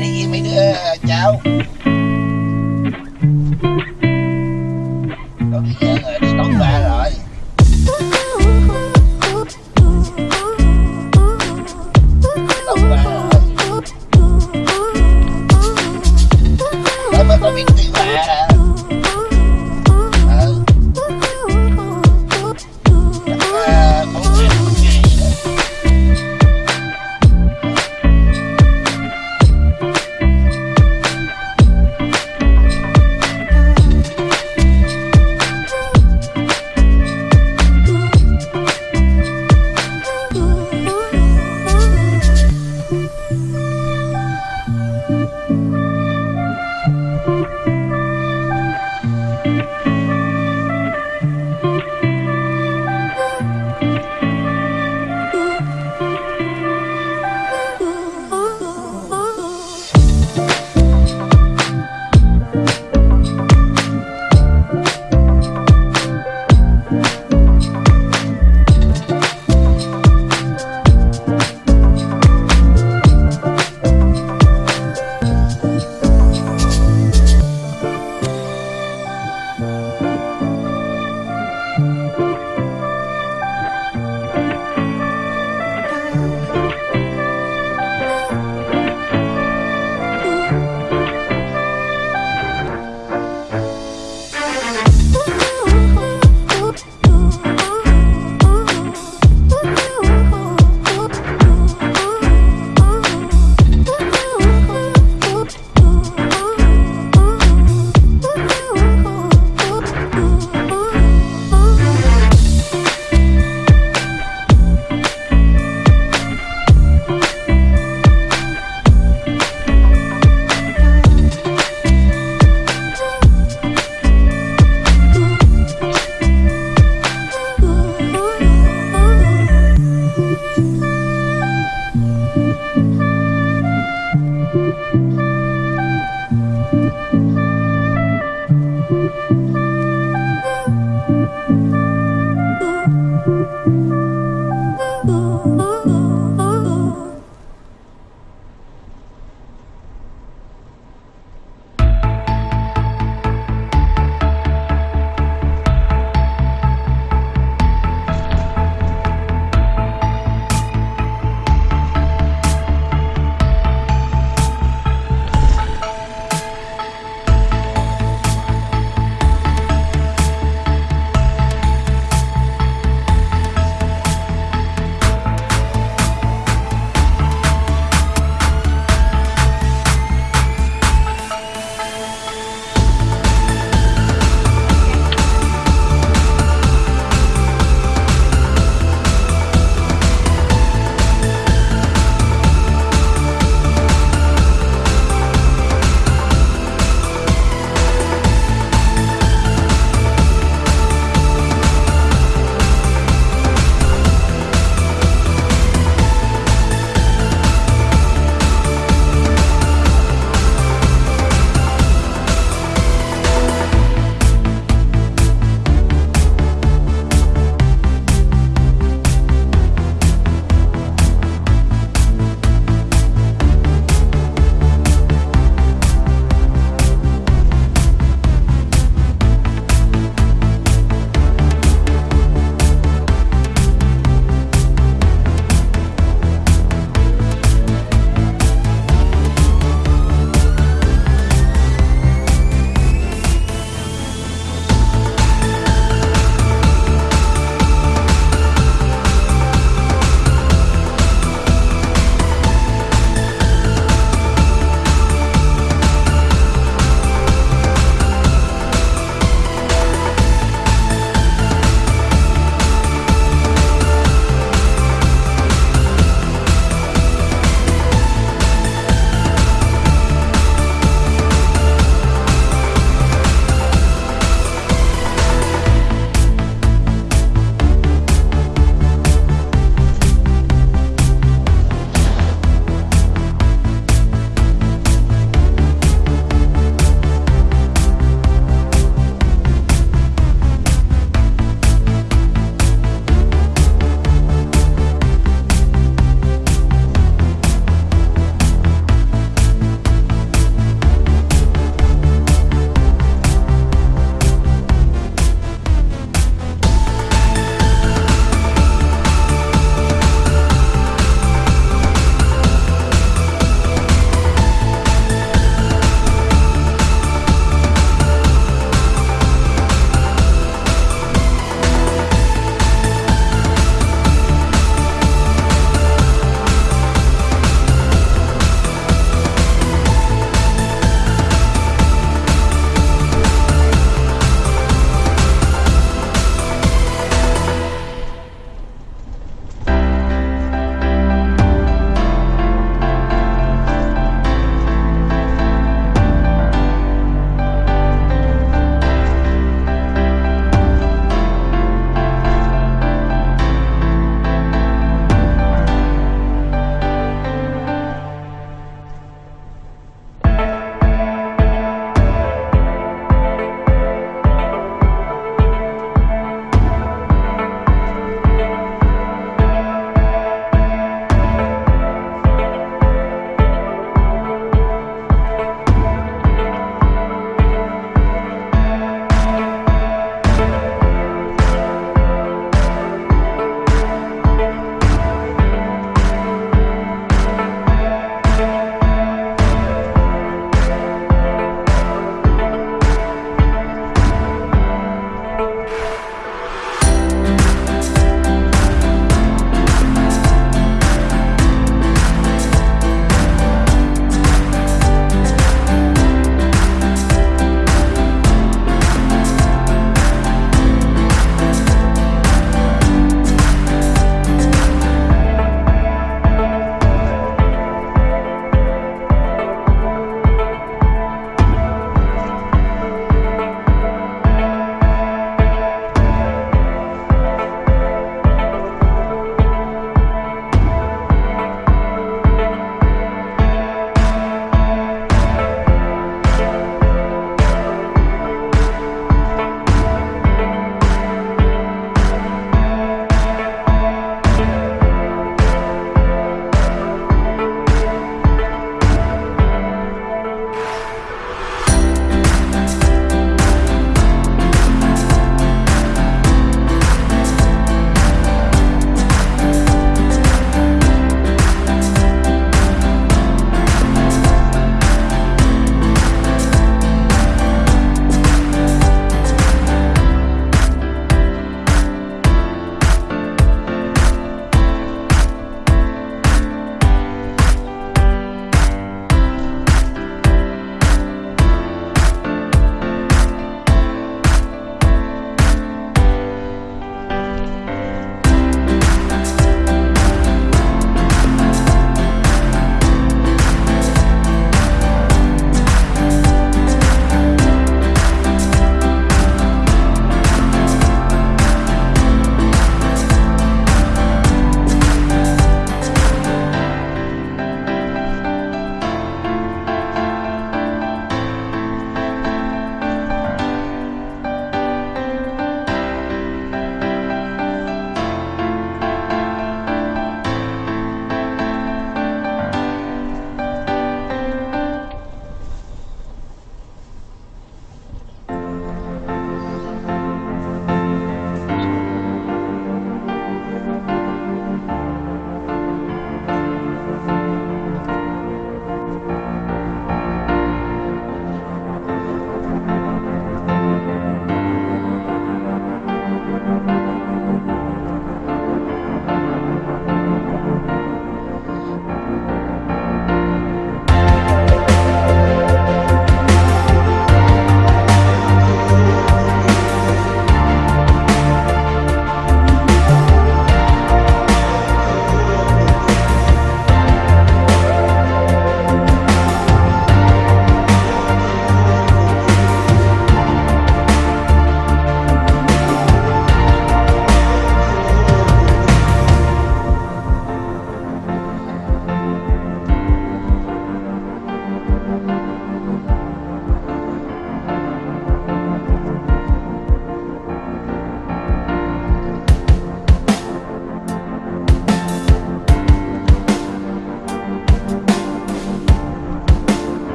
đi với mấy đứa ờ, cháu. Còn bây giờ rồi ờ, Música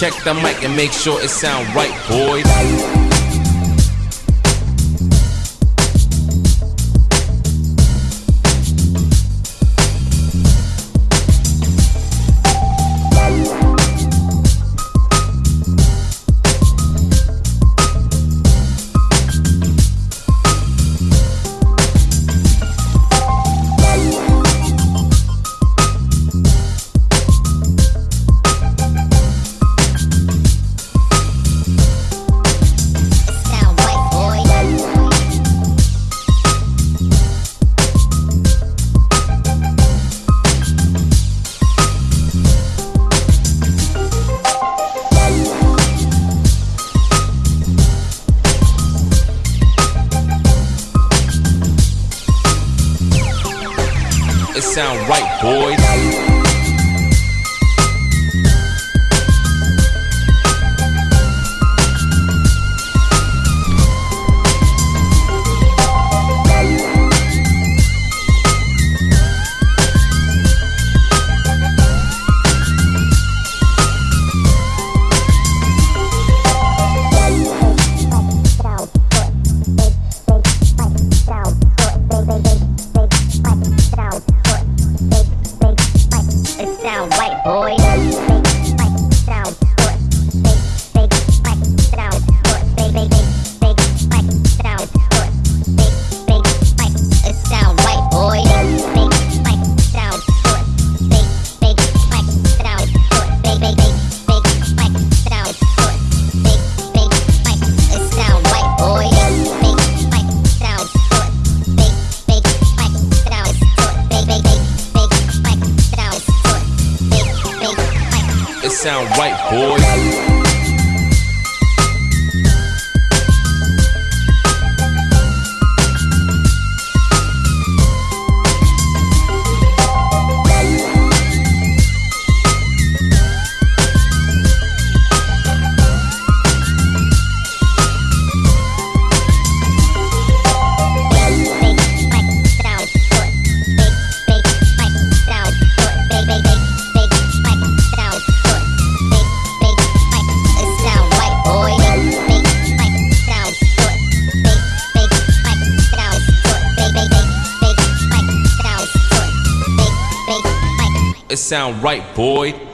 Check the mic and make sure it sound right, boys. Sound right, boys. Oh, boy. Sound right, boy.